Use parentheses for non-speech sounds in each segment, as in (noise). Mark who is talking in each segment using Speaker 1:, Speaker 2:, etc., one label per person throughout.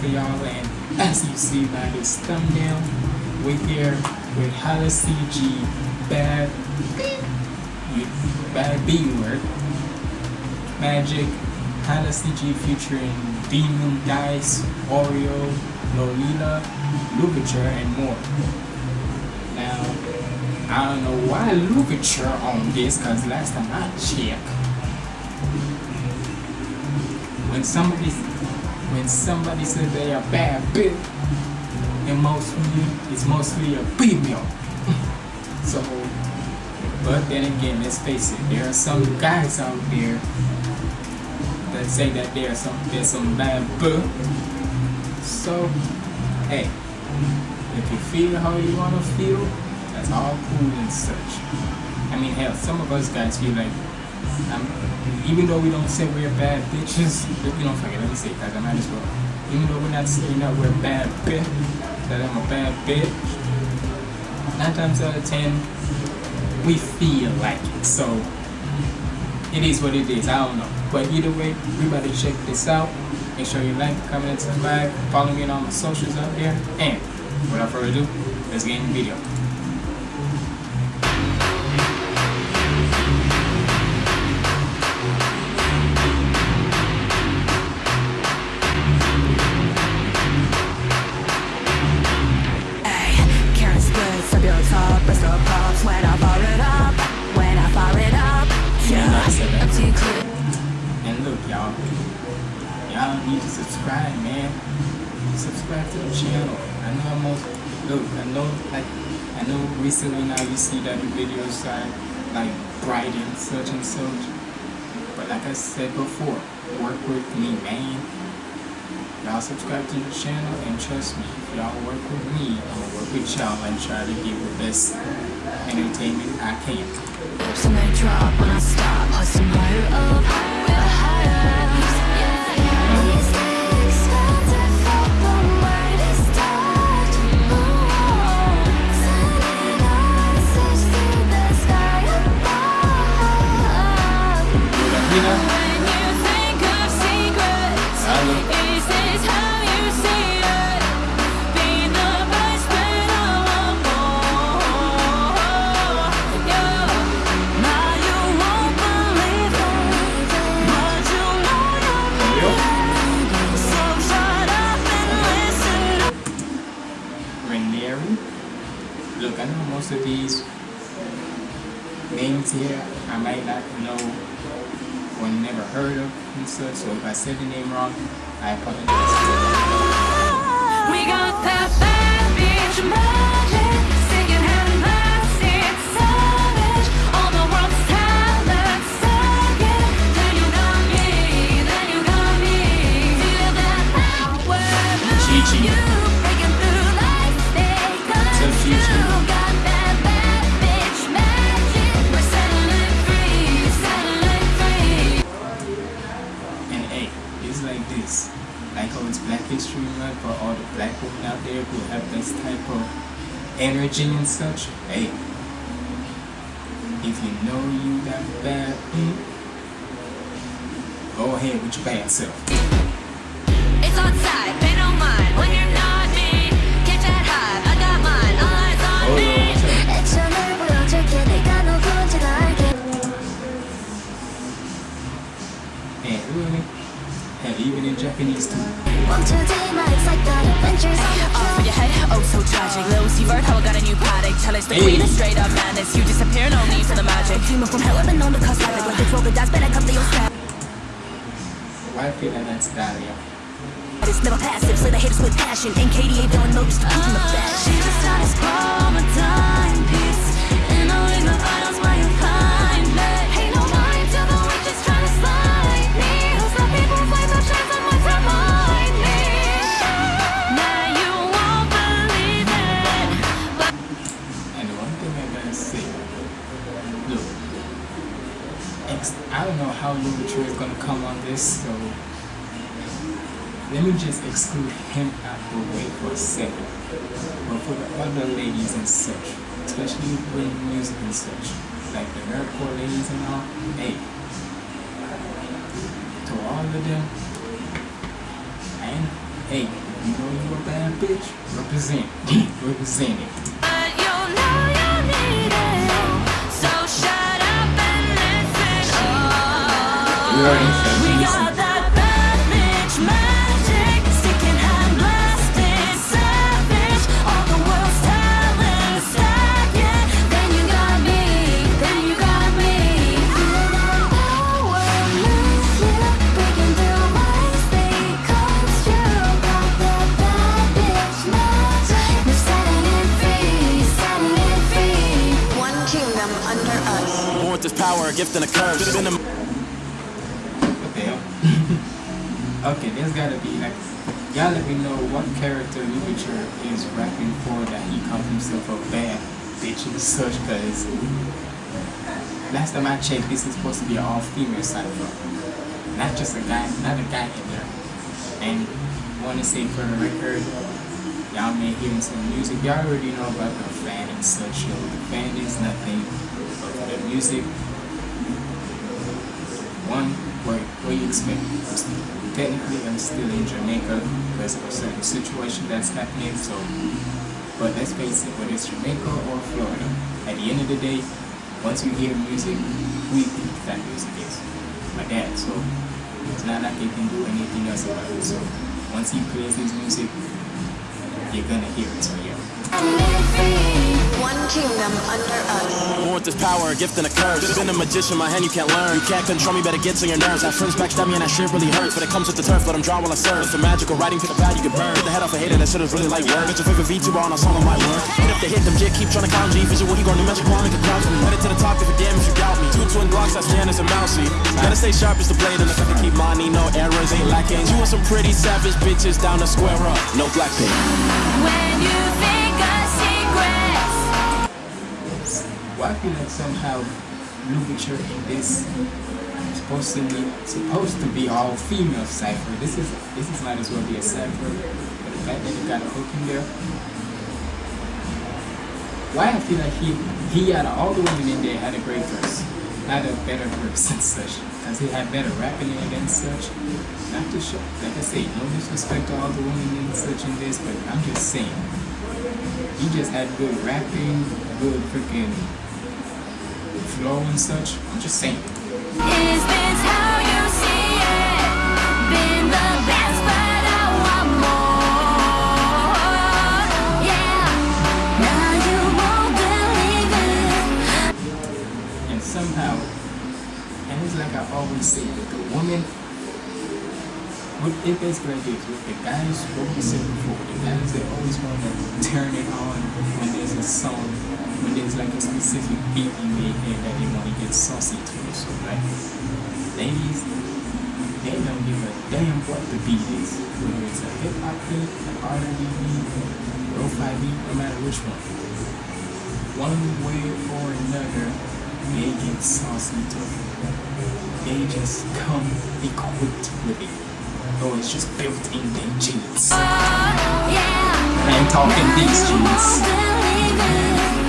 Speaker 1: for y'all. And as you see by this thumbnail, we're here with Hala CG Bad you Bad B word Magic Hala CG featuring Demon Dice, Oreo, Lolita, Louverture, and more. Now I don't know why Louverture on this, cause last time I checked, when somebody when somebody says they are bad bitch, it mostly it's mostly a female. so, but then again, let's face it, there are some guys out there that say that there's some there's some bad bitch. So, hey, if you feel how you wanna feel, that's all cool and such. I mean, hell, some of us guys feel like, um, even though we don't say we're bad bitches, you don't forget, let me say it, cause I might as well. Even though we're not saying that we're bad bitch, that I'm a bad bitch, nine times out of ten, we feel like it. So, it is what it is, I don't know. But either way, we about to check this out. Make sure you like, comment, and subscribe. Follow me on all my socials out there. And, without further ado, let's get in the video. Y'all need to subscribe, man. Subscribe to the channel. I know most look. I know like I know recently now you see that the videos are like bright and such and such. But like I said before, work with me, man. Y'all subscribe to the channel and trust me, if y'all work with me, I'm gonna work with y'all and try to give the best entertainment I can.
Speaker 2: Some they drop when I stop, up,
Speaker 1: heard of and so if I said the name wrong, I apologize.
Speaker 2: We got that bad bitch
Speaker 1: energy and such. Hey, if you know you got bad, mm, go ahead with your bad self.
Speaker 2: It's on side,
Speaker 1: even in Japanese too.
Speaker 2: One, two, three, my excited adventures on the
Speaker 3: Off with your head, oh so tragic Lil Uzi how I got a new product Tell us the
Speaker 1: Hey.
Speaker 3: queen of straight up madness You disappear, no need for the magic
Speaker 2: Demon from hell, I've been known to cause havoc. When they throw the dice, better come to your stab.
Speaker 1: Why feel like that's Daria?
Speaker 2: It's never passive, slay the haters with passion. And KDA don't know just to in the fashion. She was status quo, my timepiece.
Speaker 1: Him out the way for a second. But for the other ladies and such, especially with music and such, like the nerdcore ladies and all, hey, to all of them. And hey, you know you a bad bitch, represent, (laughs) represent it.
Speaker 2: But you know you need power,
Speaker 4: a gift and a curse.
Speaker 1: The (laughs) okay, there's gotta be like, y'all let me know what character literature is rapping for that he calls himself a bad bitch and such, cause last time I checked, this is supposed to be an all-female cipher. Not just a guy, not a guy in there. And wanna say for the record, y'all may hear some music, y'all already know about the fan and such, yo. The fan is nothing but the music one, what, what you expect? Technically, I'm still in Jamaica because of a certain situation that's happening. So, but let's face it, whether it's Jamaica or Florida, at the end of the day, once you hear music, we think that music is my dad. So it's not like they can do anything else about it. So once he plays his music, you're gonna hear it. So yeah.
Speaker 3: One kingdom under us.
Speaker 4: Born with this power, a gift and a curse. Been a magician, my hand you can't learn. You can't control me, better get to your nerves. Have friends backstab me and that shit really hurts. But it comes with the turf, let them draw while I serve. It's the magical writing, pick a pad, you can burn. Get the head off a hater that shit is really like work. Get your favorite VTuber on a song of my work. Hit up the hit, them jit, keep trying to count G. Visual, he gonna magic wand, make a crown for me. Headed to the top, if a damn if you doubt me. Two twin blocks, that's Janice a Mousy. Gotta stay sharp as the blade, and if I can keep money, no errors, ain't lacking. You want some pretty savage bitches down the square up. No black pink.
Speaker 2: When you
Speaker 1: I feel like somehow Louverture in this is supposed to be supposed to be all female cipher. This is this is might as well be a cipher, but the fact that you got a hook in there. Why I feel like he he out of all the women in there had a great verse, had a better verse (laughs) and such, because he had better rapping in such. Not to show, like I say, no disrespect to all the women and such in this, but I'm just saying he just had good rapping, good freaking flow and such. I'm just saying.
Speaker 2: Is this how you see it? Been the best, but I want more. Yeah, now you won't believe it.
Speaker 1: And somehow, and it's like I always say, with the woman, what it basically like with the guys, what we said before, the guys they always want to turn it on when there's a song, like a specific beat in their head that they want to get saucy to. So like, ladies, they don't give a damn what the beat is, whether it's a hip hop beat, an R&B beat, lo-fi beat, no matter which one. One way or another, they get saucy to it. They just come equipped with it. Oh, it's just built in their jeans.
Speaker 2: Oh, yeah,
Speaker 1: I ain't talking these
Speaker 2: you
Speaker 1: jeans.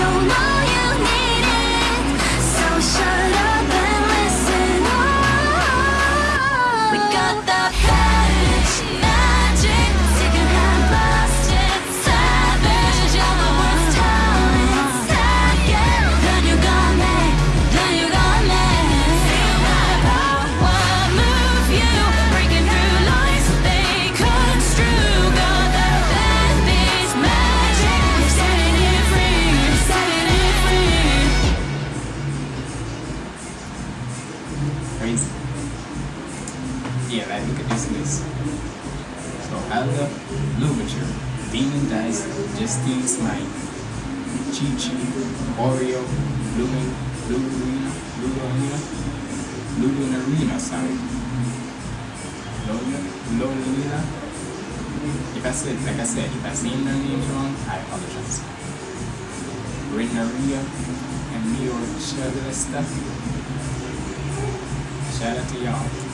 Speaker 2: You know you need it. So shut
Speaker 1: Yeah, like look at this list. So Alda, Louverture, Demon Dice, Justine Smite, Chi Chi, Oreo, Lumin, Lulurina, Lulurina, Lulunarina, sorry. Lolina. If I said, like I said, if I saying their names wrong, I apologize. Renaria and Mio Shagalesta. Shout out to y'all.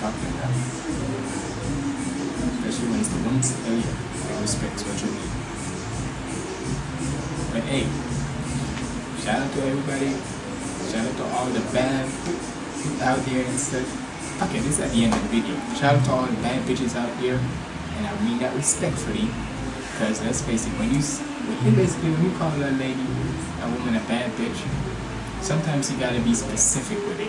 Speaker 1: Especially when it's the ones, oh yeah. respect, respect is what. But hey, shout out to everybody. Shout out to all the bad out there and stuff. Okay, this is at the end of the video. Shout out to all the bad bitches out here. and I mean that respectfully, because let's face it, when you when you basically when you call a lady, a woman a bad bitch, sometimes you gotta be specific with it.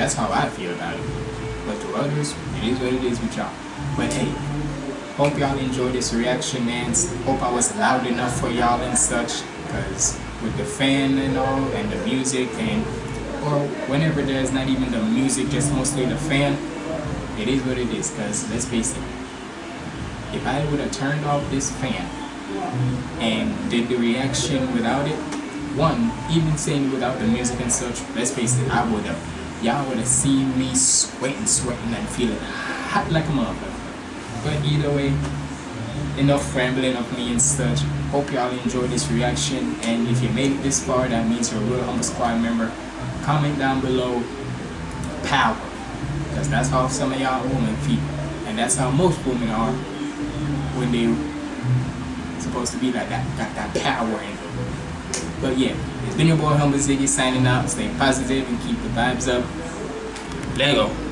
Speaker 1: That's how I feel about it. But to others, it is what it is with y'all. But hey, hope y'all enjoyed this reaction, man. Hope I was loud enough for y'all and such, because with the fan and all, and the music, and or whenever there's not even the music, just mostly the fan, it is what it is. Because let's face it, if I would have turned off this fan and did the reaction without it, one, even saying without the music and such, let's face it, I would have, y'all would have seen me sweating, sweating, and feeling hot like a mother. But either way, enough rambling of me and such. Hope y'all enjoyed this reaction, and if you made it this far, that means you're a real humble squad member. Comment down below power, because that's how some of y'all women feel, and that's how most women are when they supposed to be like that, got that power in them. But yeah, it's been your boy Humble Ziggy signing out. Stay positive and keep the vibes up. Lego.